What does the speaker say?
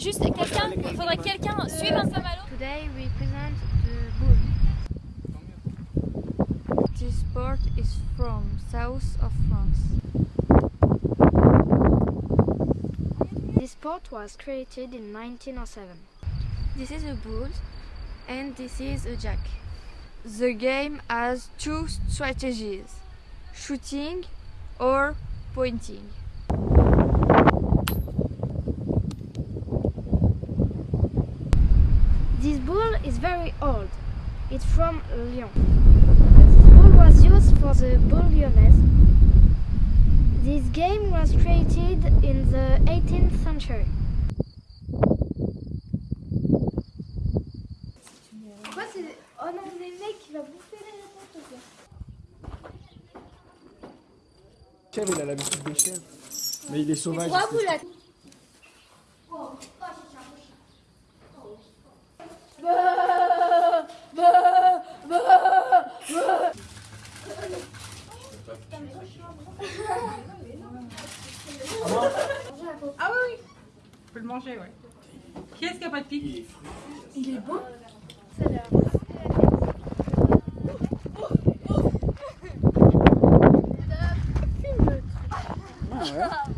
Juste quelqu'un, il faudrait que quelqu'un suive un saint-malo. Today we present the bull. This sport is from south of France. Sport was created in 1907. This is a bull and this is a jack. The game has two strategies, shooting or pointing. This bull is very old. It's from Lyon. This bull was used for the bull lyonnaise. This game was created in the 18th century. Quoi, c'est. Oh non, les mecs, il va bouffer les réponses. Chèvre, il a l'habitude des chèvres? Mais il est sauvage. C'est- Ah oui, oui. On peut le manger, ouais. Qui est-ce qui a pas de pique Ah ouais.